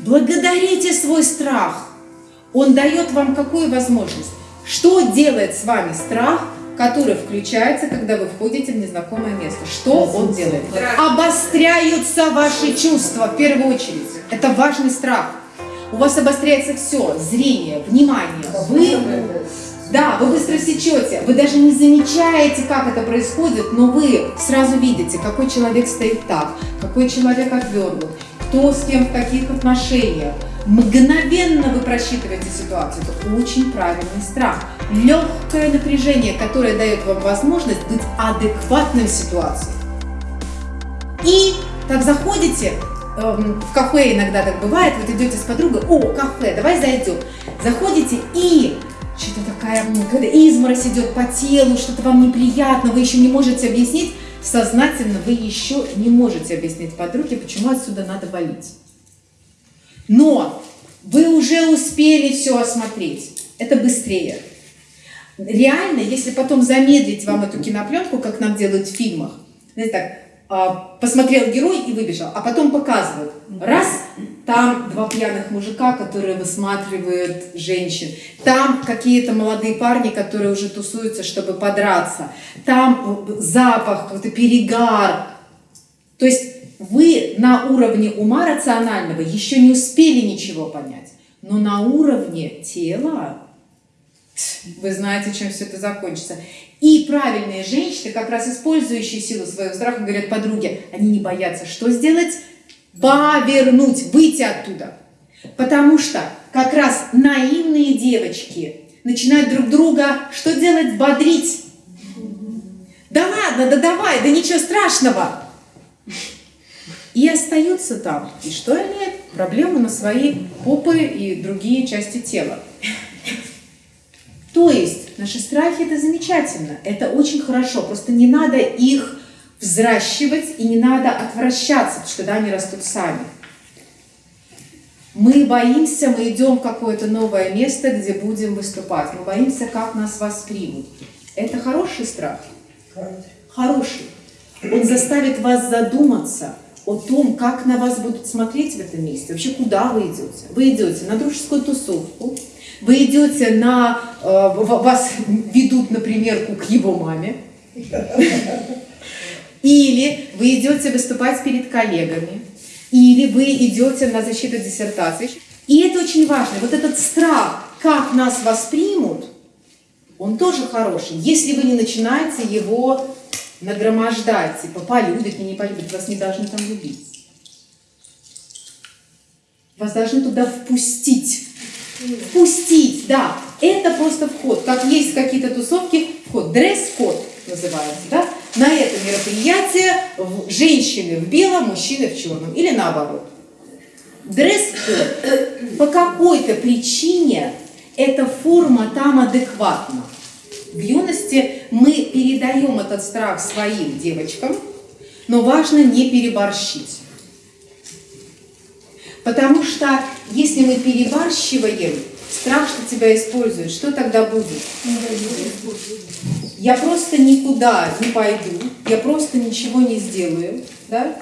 Благодарите свой страх. Он дает вам какую возможность? Что делает с вами страх, который включается, когда вы входите в незнакомое место? Что он делает? Обостряются ваши чувства в первую очередь. Это важный страх. У вас обостряется все, зрение, внимание. Вы, да, вы быстро сечете, вы даже не замечаете, как это происходит, но вы сразу видите, какой человек стоит так, какой человек отвернут, кто с кем в каких отношениях. Мгновенно вы просчитываете ситуацию. Это очень правильный страх. Легкое напряжение, которое дает вам возможность быть адекватным в ситуации. И так заходите, эм, в кафе иногда так бывает, вот идете с подругой, о, кафе, давай зайдем. Заходите и что-то такая, когда изморозь идет по телу, что-то вам неприятно, вы еще не можете объяснить, сознательно вы еще не можете объяснить подруге, почему отсюда надо валить. Но вы уже успели все осмотреть. Это быстрее. Реально, если потом замедлить вам эту кинопленку, как нам делают в фильмах, знаете, так, а, посмотрел герой и выбежал, а потом показывают. Раз, там два пьяных мужика, которые высматривают женщин. Там какие-то молодые парни, которые уже тусуются, чтобы подраться. Там запах, какой-то перегар. То есть вы на уровне ума рационального еще не успели ничего понять. Но на уровне тела вы знаете, чем все это закончится. И правильные женщины, как раз использующие силу своего страха, говорят подруге, они не боятся что сделать? Повернуть, выйти оттуда. Потому что как раз наивные девочки начинают друг друга что делать? Бодрить. Да ладно, да давай, да ничего страшного. И остаются там. И что имеют? Проблемы на свои попы и другие части тела. То есть наши страхи это замечательно, это очень хорошо, просто не надо их взращивать и не надо отвращаться, потому что да, они растут сами. Мы боимся, мы идем в какое-то новое место, где будем выступать. Мы боимся, как нас воспримут. Это хороший страх? Хороший. Он заставит вас задуматься о том, как на вас будут смотреть в этом месте, вообще куда вы идете. Вы идете на дружескую тусовку, вы идете на, э, вас ведут на примерку к его маме, или вы идете выступать перед коллегами, или вы идете на защиту диссертации. И это очень важно. Вот этот страх, как нас воспримут, он тоже хороший, если вы не начинаете его нагромождать, типа полюбят, не полюбят, вас не должны там любить. Вас должны туда впустить. Впустить, да. Это просто вход. Как есть какие-то тусовки, вход. Дресс-код называется, да. На это мероприятие женщины в белом, мужчины в черном. Или наоборот. Дресс-код. По какой-то причине эта форма там адекватна. В юности мы передаем этот страх своим девочкам, но важно не переборщить. Потому что если мы перебарщиваем, страх, что тебя используют, что тогда будет? Я просто никуда не пойду, я просто ничего не сделаю. Да?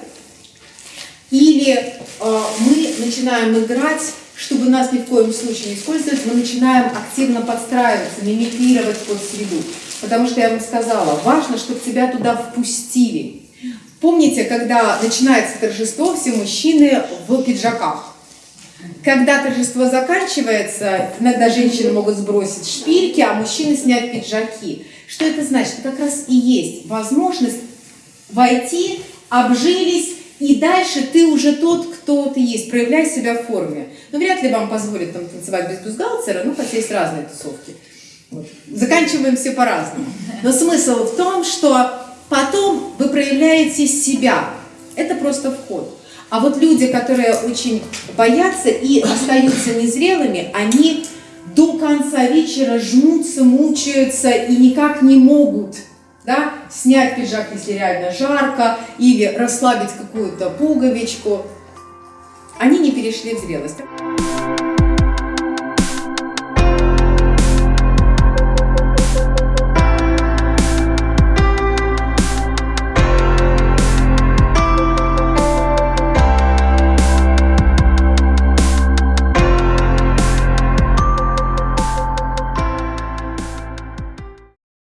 Или э, мы начинаем играть, чтобы нас ни в коем случае не использовать, мы начинаем активно подстраиваться, мимикрировать под среду. Потому что я вам сказала, важно, чтобы тебя туда впустили. Помните, когда начинается торжество, все мужчины в пиджаках. Когда торжество заканчивается, иногда женщины могут сбросить шпильки, а мужчины снять пиджаки. Что это значит? Это как раз и есть возможность войти, обжились, и дальше ты уже тот, кто ты есть, проявляй себя в форме. Но вряд ли вам позволят там танцевать без бюстгальтера, ну хотя есть разные тусовки. Заканчиваем все по-разному. Но смысл в том, что потом вы проявляете себя. Это просто вход. А вот люди, которые очень боятся и остаются незрелыми, они до конца вечера жмутся, мучаются и никак не могут да, снять пиджак, если реально жарко, или расслабить какую-то пуговичку. Они не перешли в зрелость.